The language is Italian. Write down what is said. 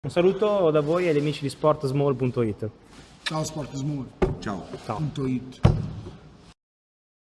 Un saluto da voi e agli amici di sportsmall.it. Ciao sportsmall.it. Ciao. Ciao.